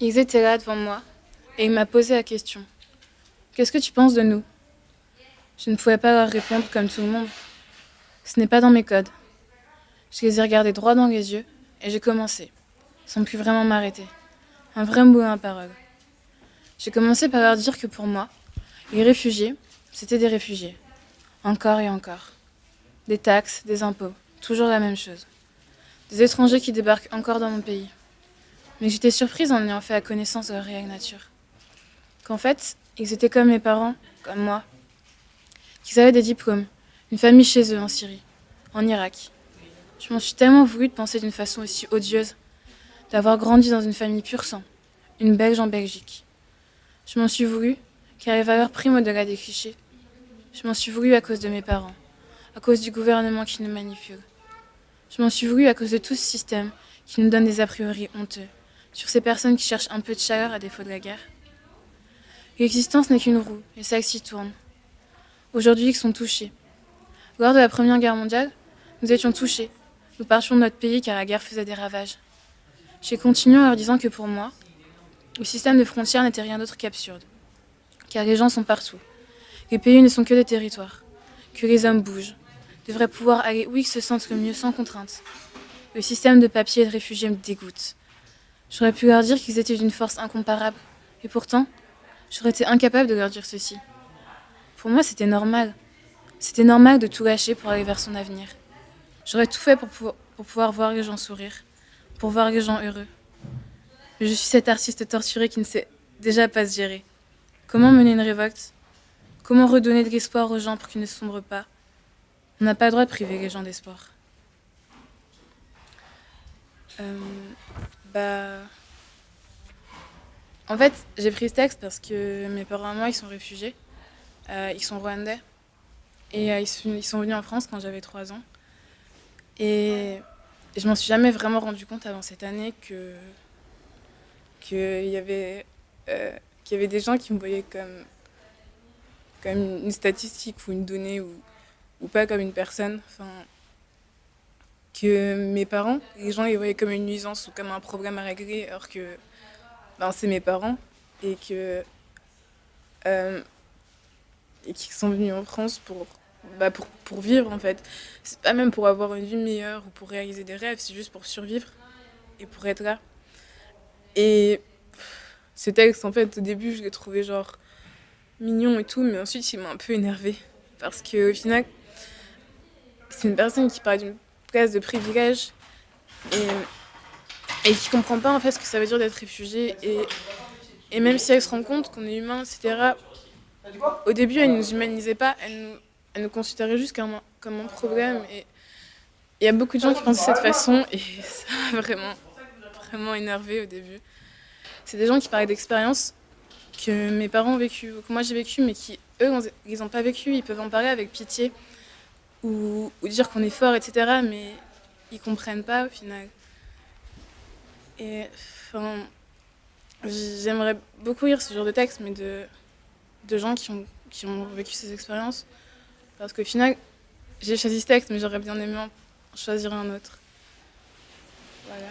Ils étaient là devant moi et il m'a posé la question. Qu'est-ce que tu penses de nous? Je ne pouvais pas leur répondre comme tout le monde. Ce n'est pas dans mes codes. Je les ai regardés droit dans les yeux et j'ai commencé, sans plus vraiment m'arrêter. Un vrai mot à parole. J'ai commencé par leur dire que pour moi, les réfugiés, c'était des réfugiés. Encore et encore. Des taxes, des impôts, toujours la même chose. Des étrangers qui débarquent encore dans mon pays. Mais j'étais surprise en ayant fait la connaissance de réelle nature. Qu'en fait, ils étaient comme mes parents, comme moi. Qu'ils avaient des diplômes, une famille chez eux en Syrie, en Irak. Je m'en suis tellement voulu de penser d'une façon aussi odieuse, d'avoir grandi dans une famille pur sang, une Belge en Belgique. Je m'en suis voulu, car les valeurs priment au-delà des clichés. Je m'en suis voulu à cause de mes parents, à cause du gouvernement qui nous manipule. Je m'en suis voulu à cause de tout ce système qui nous donne des a priori honteux sur ces personnes qui cherchent un peu de chaleur à défaut de la guerre. L'existence n'est qu'une roue, et celle-ci tourne. Aujourd'hui, ils sont touchés. Lors de la Première Guerre mondiale, nous étions touchés. Nous partions de notre pays car la guerre faisait des ravages. J'ai continué en leur disant que pour moi, le système de frontières n'était rien d'autre qu'absurde. Car les gens sont partout. Les pays ne sont que des territoires. Que les hommes bougent. Devraient pouvoir aller où ils se sentent le mieux sans contrainte. Le système de papier et de réfugiés me dégoûte. J'aurais pu leur dire qu'ils étaient d'une force incomparable. Et pourtant, j'aurais été incapable de leur dire ceci. Pour moi, c'était normal. C'était normal de tout lâcher pour aller vers son avenir. J'aurais tout fait pour, pouvoir voir les gens sourire, pour voir les gens heureux. Je suis cet artiste torturé qui ne sait déjà pas se gérer. Comment mener une révolte? Comment redonner de l'espoir aux gens pour qu'ils ne sombrent pas? On n'a pas le droit de priver les gens d'espoir. Euh, bah... En fait, j'ai pris ce texte parce que mes parents et moi, ils sont réfugiés. Euh, ils sont rwandais. Et euh, ils, sont, venus en France quand j'avais 3 ans. Et, je m'en suis jamais vraiment rendu compte avant cette année que qu'il y avait y avait des gens qui me voyaient comme comme une statistique ou une donnée ou, ou pas comme une personne. Que mes parents, les gens les voyaient comme une nuisance ou comme un problème à régler, alors que ben, c'est mes parents et que euh, qui sont venus en France pour, bah, pour, pour vivre en fait. C'est pas même pour avoir une vie meilleure ou pour réaliser des rêves, c'est juste pour survivre et pour être là. Et ce texte, en fait, au début, je l'ai trouvé genre mignon et tout, mais ensuite il m'a un peu énervé parce qu'au final, c'est une personne qui parle d'une de privilège et, et qui comprend pas en fait ce que ça veut dire d'être réfugié et, même si elle se rend compte qu'on est humain, etc., au début, elle ne nous humanisait pas, elle nous, elle considérait juste comme un, comme un problème. Et il y a beaucoup de gens qui pensent de cette façon et ça m'a vraiment, vraiment énervé au début. C'est des gens qui parlaient d'expériences que mes parents ont vécues, que moi j'ai vécues, mais qui, eux, ils n'ont pas vécu. Ils peuvent en parler avec pitié ou, dire qu'on est fort, etc. Mais ils comprennent pas au final. Et enfin, j'aimerais beaucoup lire ce genre de texte, mais de de gens qui ont, qui ont vécu ces expériences. Parce qu'au final, j'ai choisi ce texte, mais j'aurais bien aimé en choisir un autre. Voilà.